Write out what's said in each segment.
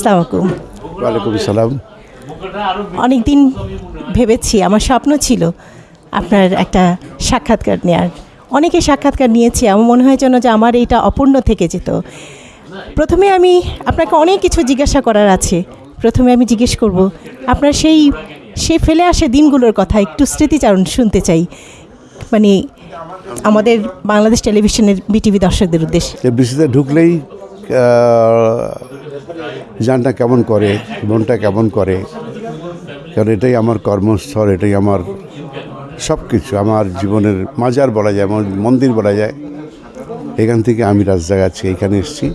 সালামাকুম ওয়ালাইকুম সালাম। অনেক দিন ভেবেছি আমার স্বপ্ন ছিল আপনার একটা সাক্ষাৎকার নেওয়ার অনেকে সাক্ষাৎকার নিয়েছি আমার মনে হয় যেন যে আমার এইটা অপূর্ণ থেকে যেত। প্রথমে আমি আপনাকে অনেক কিছু জিজ্ঞাসা করার আছে। প্রথমে আমি জিজ্ঞেস করব আপনার সেই সে ফেলে আসে দিনগুলোর কথা একটু স্মৃতিচারণ শুনতে চাই। মানে আমাদের বাংলাদেশ টেলিভিশনের বিটিভি দর্শকদের উদ্দেশ্যে। ঢুকলেই জানটা কেমন করে, মনটা কেমন করে? কারণ এটাই আমার কর্মস্থল, এটাই আমার সব কিছু আমার জীবনের মাজার বলা যায় মন্দির বলা যায়। এখান থেকে আমি রাস্তা আছি এখানে এসেছি।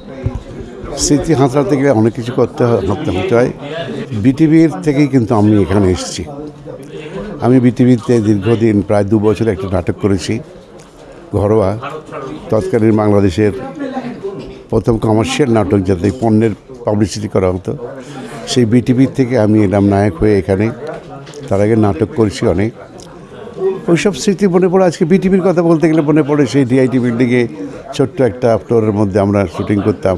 স্মৃতি হাতড়াতে গেলে অনেক কিছু করতে ভাবতে হতে হয়। বিটিভির থেকেই কিন্তু আমি এখানে এসেছি। আমি বিটিভিতে দীর্ঘদিন, প্রায় দু বছর একটা নাটক করেছি, ঘরোয়া। তৎকালীন বাংলাদেশের প্রথম কমার্শিয়াল নাটক, যাতে পণ্যের পাবলিসিটি করা হতো। সেই বিটিভির থেকে আমি এলাম নায়ক হয়ে এখানে, তার আগে নাটক করেছি অনেক। ওইসব স্মৃতি মনে পড়ে। আজকে বিটিভির কথা বলতে গেলে মনে পড়ে সেই ডিআইটি বিল্ডিংয়ে ছোট্ট একটা ফ্লোরের মধ্যে আমরা শুটিং করতাম।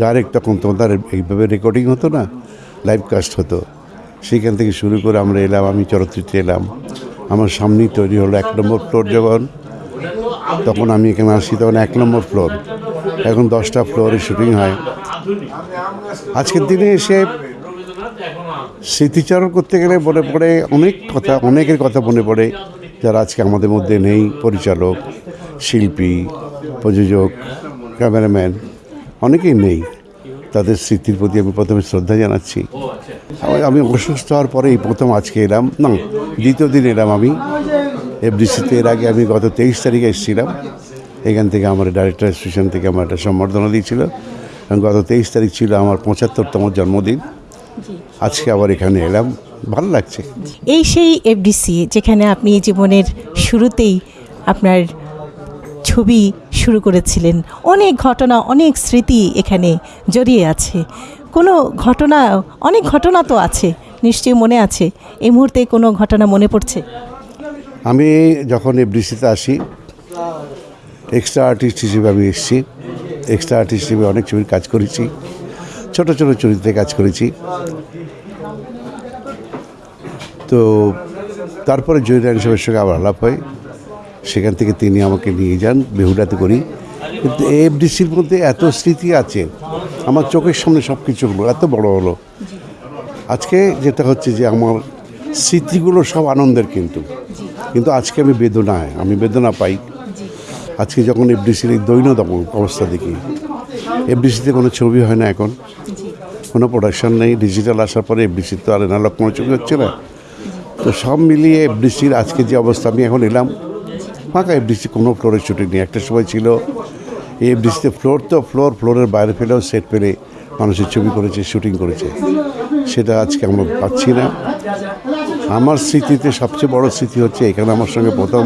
ডাইরেক্ট তখন তোমাদের এইভাবে রেকর্ডিং হতো না লাইভ কাস্ট হতো। সেইখান থেকে শুরু করে আমরা এলাম, আমি চলচ্চিত্রে এলাম। আমার সামনেই তৈরি হলো এক নম্বর ফ্লোর যখন। তখন আমি এখানে আসি, তখন এক নম্বর ফ্লোর এখন দশটা ফ্লোরে শুটিং হয়। আজকের দিনে এসে স্মৃতিচারণ করতে গেলে মনে পড়ে অনেক কথা, অনেকের কথা মনে পড়ে। যারা আজকে আমাদের মধ্যে নেই, পরিচালক, শিল্পী, প্রযোজক, ক্যামেরাম্যান, অনেকেই নেই। তাদের স্মৃতির প্রতি আমি প্রথমে শ্রদ্ধা জানাচ্ছি। আমি- অসুস্থ হওয়ার পরে এই প্রথম আজকে এলাম। না, দ্বিতীয় দিন এলাম আমি। এফডিসিতে এর আগে আমি গত তেইশ তারিখে এসেছিলাম। এখান থেকে আমার ডাইরেক্টর অ্যাসোসিয়েশন থেকে আমার একটা সম্বর্ধনা দিয়েছিল। গত তেইশ তারিখ ছিল আমার পঁচাত্তরতম জন্মদিন। আজকে আবার এখানে এলাম। ভালো লাগছে। এই সেই এফডিসি যেখানে আপনি জীবনের শুরুতেই আপনার ছবি শুরু করেছিলেন। অনেক ঘটনা অনেক স্মৃতি এখানে জড়িয়ে আছে। কোনো ঘটনা অনেক ঘটনা তো আছে নিশ্চয়ই মনে আছে। এই মুহূর্তে কোনো ঘটনা মনে পড়ছে? আমি যখন এফডিসিতে আসি এক্সট্রা আর্টিস্ট হিসেবে আমি এসেছি। এক্সট্রা আর্টিস্ট হিসেবে অনেক ছবির কাজ করেছি। ছোট ছোট চরিত্রে কাজ করেছি। তো তারপরে জয়রান সাহেবের সঙ্গে আবার আলাপ হয়। সেখান থেকে তিনি আমাকে নিয়ে যান বেহুলাতে করি। কিন্তু এফডিসির মধ্যে এত স্মৃতি আছে, আমার চোখের সামনে সব কিছু হলো, এত বড় হলো। আজকে যেটা হচ্ছে যে আমার স্মৃতিগুলো সব আনন্দের কিন্তু। কিন্তু আজকে আমি বেদনায়, আমি বেদনা পাই। আজকে যখন এফডিসির এই দৈনন্দিন অবস্থা দেখি, এফডিসিতে কোনো ছবি হয় না এখন। কোনো প্রোডাকশন নেই ডিজিটাল আসার পরে এফডিসির তো আর এনালগ কোনো ছবি হচ্ছে না। তো সব মিলিয়ে এফডিসির আজকে যে অবস্থা, আমি এখন এলাম। ফাঁকা এফডিসি, কোনো ফ্লোরের শুটিং নেই। একটা সময় ছিল, এই এফডিসিতে ফ্লোর তো ফ্লোর ফ্লোরের বাইরে ফেলেও সেট পেলে মানুষের ছবি করেছে শুটিং করেছে। সেটা আজকে আমরা পাচ্ছি না। আমার স্মৃতিতে সবচেয়ে বড় স্মৃতি হচ্ছে, এখানে আমার সঙ্গে প্রথম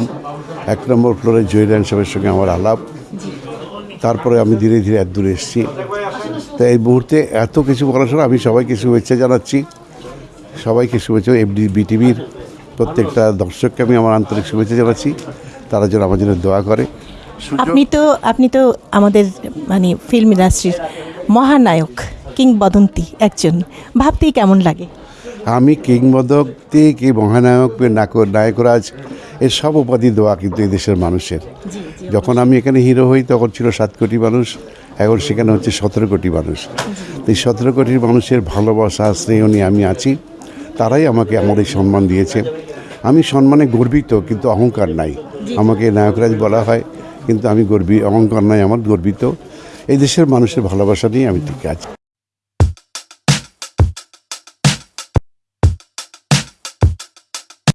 এক নম্বর ফ্লোরে জয়রান সাহেবের সঙ্গে আমার আলাপ। তারপরে আমি ধীরে ধীরে এত দূরে এসেছি। তো এই মুহূর্তে এত কিছু বলার সময় আমি সবাইকে শুভেচ্ছা জানাচ্ছি। সবাইকে শুভেচ্ছা এফডি বিটিভির প্রত্যেকটা দর্শককে আমি আমার আন্তরিক শুভেচ্ছা জানাচ্ছি। তারা যেন আমার জন্য দোয়া করে। আপনি তো আপনি তো আমাদের মানে ফিল্ম ইন্ডাস্ট্রির মহানায়ক কিংবদন্তি একজন। ভাবতেই কেমন লাগে? আমি কিংবদন্তি কি মহানায়ক নায়ক নায়করাজ? এর সব উপাধি দেওয়া কিন্তু এই দেশের মানুষের। যখন আমি এখানে হিরো হই তখন ছিল সাত কোটি মানুষ এখন সেখানে হচ্ছে সতেরো কোটি মানুষ। তো এই সতেরো কোটির মানুষের ভালোবাসা স্নেহ নিয়ে আমি আছি। তারাই আমাকে আমার এই সম্মান দিয়েছে। আমি সম্মানে গর্বিত কিন্তু অহংকার নাই। আমাকে নায়করাজ বলা হয় কিন্তু আমি গর্বি অহংকার নাই আমার গর্বিত। এই দেশের মানুষের ভালোবাসা নিয়ে আমি ঠিক আছি।